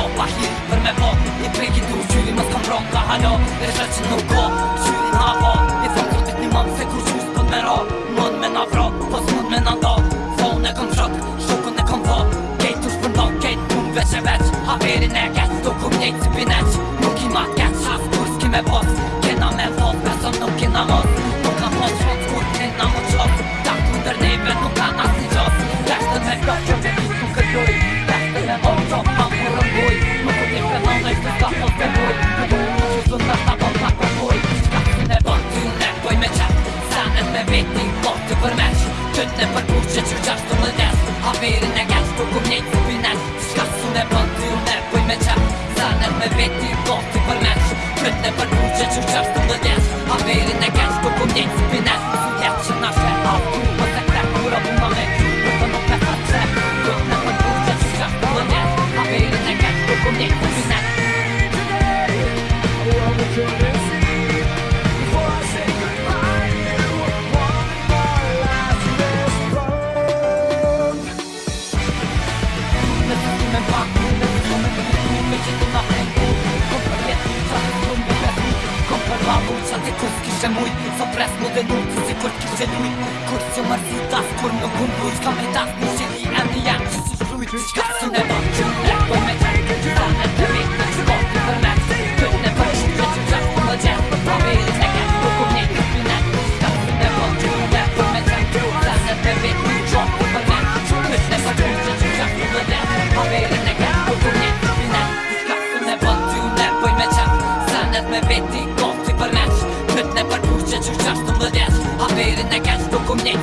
Po, pa hirë, për me po, I preki du shqyri, nështë kam ronka ha la Dhe është që nuk ka, shqyri nga va po. I thëmë këtët një manë, se kërë shqyri s'pënd me ra Nënë me na fra, po s'mën me na da Faunë e kënë fratë, shokën e kënë va Gajtë ushë për nënë, gajtë punë veq e veq Ha erin e gajtë, do këm njëjtë si bineq Nuk i ma gajtë, shasë kursk i me va Kena me va, beso nuk i na me veti bote për mesu Kët për buqe që qërë Se mujtë, s'o pres m'u denun Si kur që se mujtë, kur se më rësutas Kur nuk unë, kur s'ka me tas Në shëri e në janë, që se shlujtë, që se në You're just a m t l e s t I've been in e gas, d o come next